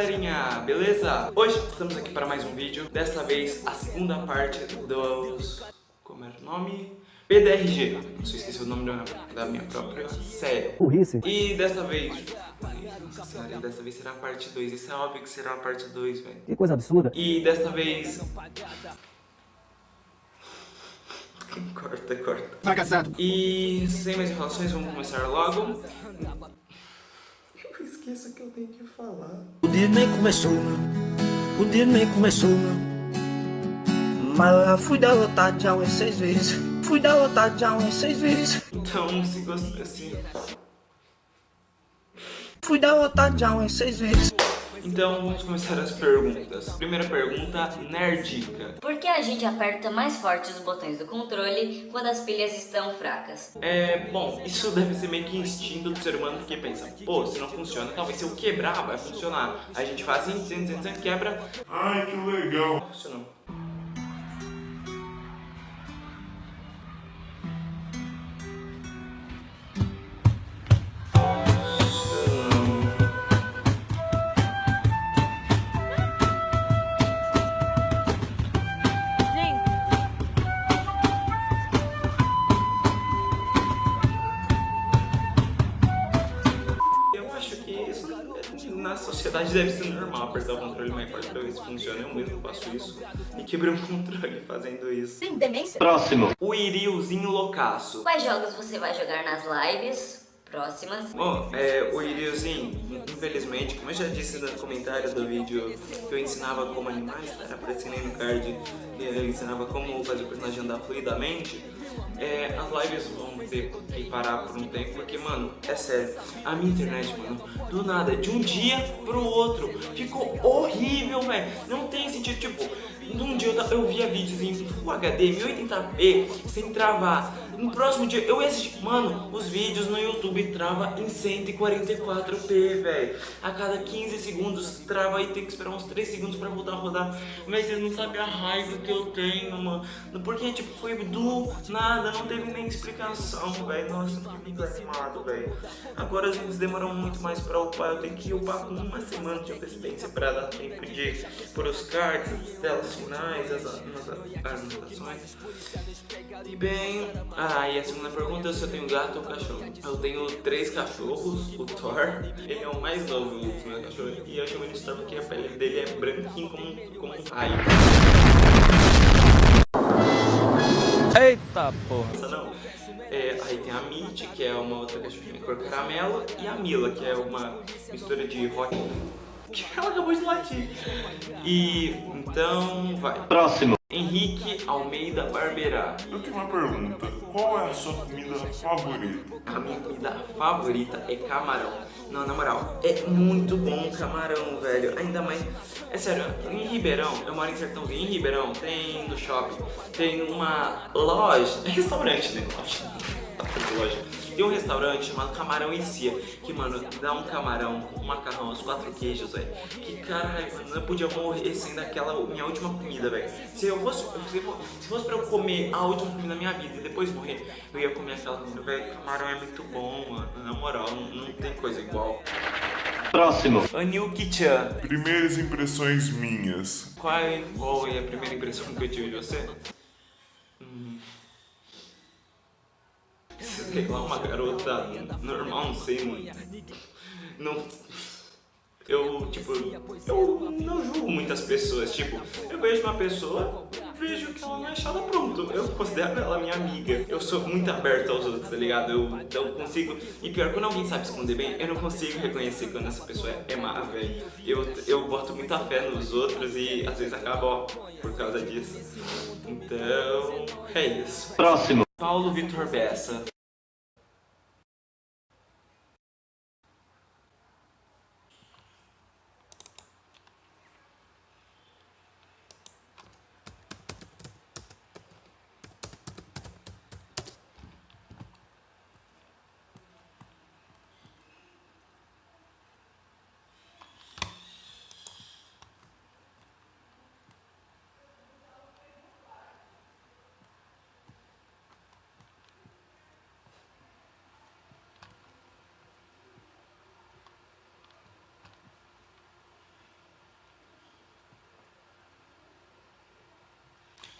galerinha, beleza? Hoje estamos aqui para mais um vídeo, desta vez a segunda parte dos... como era o nome? PDRG, não sei esqueci o nome da, minha própria série. Burrice. E desta vez... Nossa senhora, desta vez será a parte 2, isso é óbvio que será a parte 2, velho. Que coisa absurda. E desta vez... Corta, corta. Fracassado. E sem mais enrolações, vamos começar logo. Eu esqueço que eu tenho que falar. O dia nem começou, o dia nem começou. Mas fui derrotado já umas seis vezes. Fui derrotado já umas seis vezes. Então, se você assim. Fui derrotado já umas seis vezes. Então vamos começar as perguntas. Primeira pergunta, nerdica. Por que a gente aperta mais forte os botões do controle quando as pilhas estão fracas? É, bom, isso deve ser meio que instinto do ser humano porque pensa, pô, se não funciona, talvez se eu quebrar vai funcionar. A gente faz assim, quebra. Ai, que legal. Funcionou. Na sociedade deve ser normal apertar o controle mais forte pra ver se funciona. Eu mesmo faço isso e quebrei o controle fazendo isso. Tem demência? Próximo. O Iriozinho loucaço. Quais jogos você vai jogar nas lives? Próximas. Bom, é, o Iriozinho, infelizmente, como eu já disse no comentário do vídeo que eu ensinava como animais, era aparecendo aí no card, eu ensinava como fazer o personagem andar fluidamente, é, as lives vão ter que parar por um tempo, porque, mano, é sério, a minha internet, mano, do nada, de um dia pro outro, ficou horrível, velho, não tem sentido, tipo, num dia eu, eu via vídeos em Full HD, 1080p, sem travar, no próximo dia eu ia assistir, mano, os vídeos no YouTube trava em 144p, velho, a cada 15 segundos trava e tem que esperar uns 3 segundos pra voltar a rodar, mas vocês não sabem a raiva que eu tenho, mano, porque, tipo, foi do nada, não teve nem explicação, velho, nossa, eu fiquei muito animado, velho, agora as vezes demoram muito mais pra upar, eu tenho que upar com uma semana de antecedência pra dar tempo de pôr os cards, as telas finais, as anotações, e bem, ah, e a segunda pergunta é se eu tenho gato ou cachorro. Eu tenho três cachorros, o Thor, ele é o mais novo dos meus cachorros, e eu chamo ele de Thor porque a pele dele é branquinho como, como um raio. Eita porra! Não. É, aí tem a Mitty, que é uma outra cachorrinha cor caramelo, e a Mila, que é uma mistura de rock que ela acabou de latir. E então vai. Próximo. Henrique Almeida Barberá. Eu tenho uma pergunta. Qual é a sua comida favorita? A minha comida favorita é camarão. Não, na moral, é muito bom camarão, velho. Ainda mais... É sério, em Ribeirão, eu moro em Sertãozinho, em Ribeirão tem no shopping, tem uma loja, restaurante, né? Loja tem um restaurante chamado Camarão e Cia, que, mano, dá um camarão com um macarrão, os quatro queijos, velho. Que, caralho, mano, eu podia morrer sem daquela minha última comida, velho. Se eu fosse, se fosse pra eu comer a última comida da minha vida e depois morrer, eu ia comer aquela comida, velho. Camarão é muito bom, mano. Na moral, não, não tem coisa igual. Próximo. Anil Kichan. Primeiras impressões minhas. Qual, qual é a primeira impressão que eu tive de você? Sei lá, uma garota normal, não sei, mano. Não... Eu, tipo, eu não julgo muitas pessoas, tipo, eu vejo uma pessoa, vejo que ela não é chata, pronto, eu considero ela minha amiga. Eu sou muito aberto aos outros, tá ligado? Eu, eu consigo, e pior, quando alguém sabe esconder bem, eu não consigo reconhecer quando essa pessoa é má, velho. Eu, eu boto muita fé nos outros e às vezes acaba, ó, por causa disso. Então, é isso. Próximo. Paulo Vitor Bessa.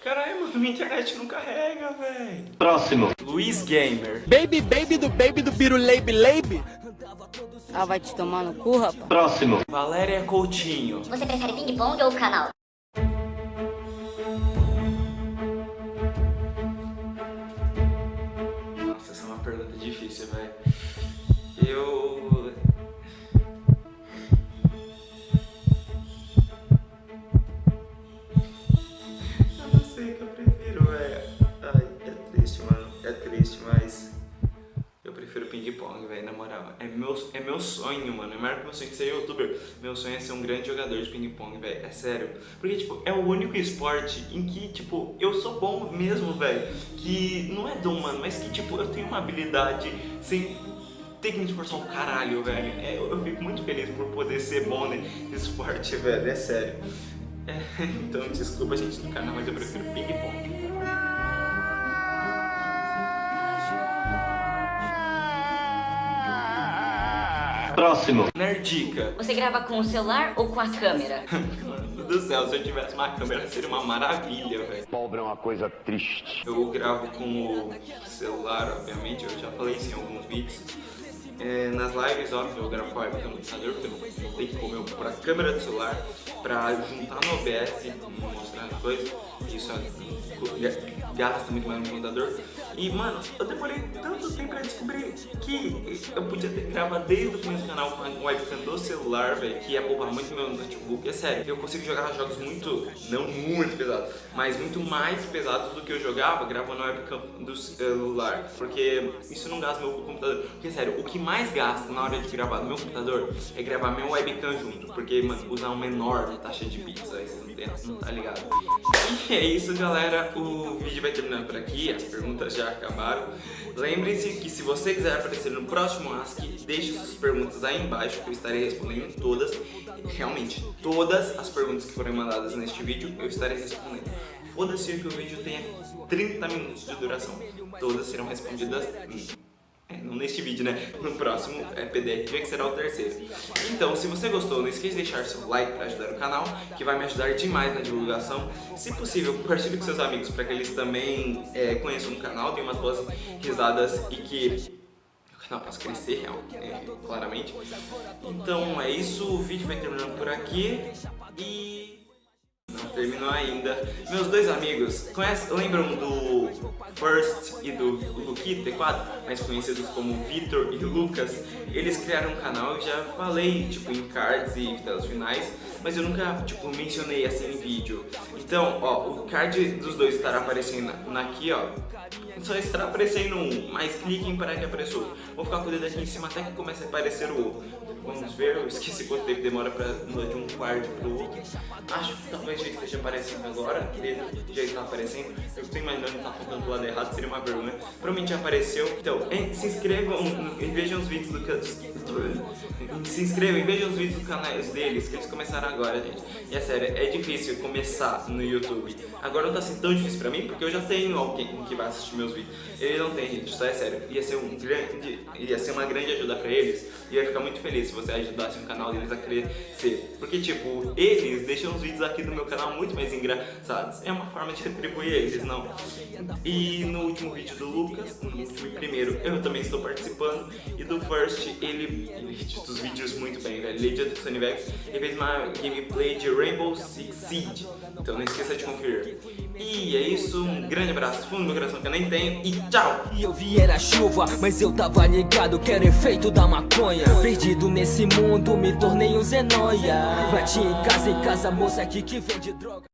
Caralho, mano, minha internet não carrega, velho. Próximo. Luiz Gamer. Baby, baby do baby do Biro Leibe Leibe. Ah, vai te tomar no cu, rapaz. Próximo. Valéria Coutinho. Você prefere ping-pong ou canal? É meu, sonho, mano. Que meu sonho de ser youtuber. Meu sonho é ser um grande jogador de ping-pong, velho. É sério. Porque, tipo, é o único esporte em que, tipo, eu sou bom mesmo, velho. Que não é dom, mano, mas que, tipo, eu tenho uma habilidade sem ter que me esforçar um caralho, velho. É, eu, eu fico muito feliz por poder ser bom nesse esporte, velho. É sério. É, então, desculpa, gente, do canal, mas eu prefiro ping-pong. Próximo. Nerdica. Você grava com o celular ou com a câmera? Mano do céu, se eu tivesse uma câmera seria uma maravilha, velho. Pobre é uma coisa triste. Eu gravo com o celular, obviamente, eu já falei isso em alguns vídeos. É, nas lives, óbvio, eu gravo com a webcam no computador, porque eu tenho como eu pôr a câmera do celular pra juntar no OBS e mostrar as coisas. Isso é, gasta muito mais no computador. E, mano, eu demorei tanto tempo pra descobrir que eu podia ter gravado desde o começo do canal com a webcam do celular, velho, que ia poupar muito meu notebook. É sério, eu consigo jogar jogos muito, não muito pesados, mas muito mais pesados do que eu jogava gravando a webcam do celular. Porque isso não gasta meu computador. Porque, sério, o que mais gasta na hora de gravar no meu computador é gravar meu webcam junto. Porque, mano, usar uma enorme taxa de bits, aí você não tá ligado. E é isso, galera. O vídeo vai terminando por aqui. As perguntas já acabaram. Lembre-se que se você quiser aparecer no próximo Ask, deixe suas perguntas aí embaixo que eu estarei respondendo todas. Realmente, todas as perguntas que forem mandadas neste vídeo eu estarei respondendo. Foda-se que o vídeo tenha 30 minutos de duração. Todas serão respondidas é, não neste vídeo, né? No próximo é PDRV, que será o terceiro. Então, se você gostou, não esqueça de deixar seu like para ajudar o canal, que vai me ajudar demais na divulgação. Se possível, compartilhe com seus amigos para que eles também é, conheçam o canal, tenham umas boas risadas e que o canal possa crescer, real, é, claramente. Então é isso, o vídeo vai terminando por aqui e... Não terminou ainda. Meus dois amigos, conhece, lembram do First e do Luki T4, mais conhecidos como Vitor e Lucas? Eles criaram um canal e já falei, tipo, em cards e telas finais, mas eu nunca, tipo, mencionei assim em vídeo. Então, ó, o card dos dois estará aparecendo aqui, ó. Só estará aparecendo um, mas cliquem para que apareçeu. Vou ficar com o dedo aqui em cima até que comece a aparecer o outro. Vamos ver, eu esqueci quanto tempo demora para mudar de um quarto para o outro. Acho que talvez já esteja aparecendo agora, ele já está aparecendo. Eu estou imaginando que está apontando do lado errado, seria uma vergonha. Provavelmente já apareceu. Então, se inscrevam e vejam os vídeos do canal. Se inscrevam e vejam os vídeos do canal deles, que eles começaram agora, gente. E é sério, é difícil começar no YouTube. Agora não está sendo tão difícil para mim, porque eu já tenho alguém que vai assistir meus vídeos. Ele não tem, gente, só é sério. Ia ser, um grande, ia ser uma grande ajuda para eles. E eu ia ficar muito feliz se você ajudasse o canal deles a crescer. Porque, tipo, eles deixam os vídeos aqui do meu canal muito mais engraçados. É uma forma de retribuir eles, não? E no último vídeo do Lucas, no último e primeiro, eu também estou participando. E do First, ele, edita os vídeos muito bem, velho. Ele edita o Sonivex e fez uma gameplay de Rainbow Six Siege. Então esqueça de conferir. E é isso, um grande abraço fundo do meu coração que eu nem tenho e tchau! E eu vi era chuva, mas eu tava ligado que era efeito da maconha. Perdido nesse mundo, me tornei um zenóia. Bati em casa, em casa, moça aqui que vende droga.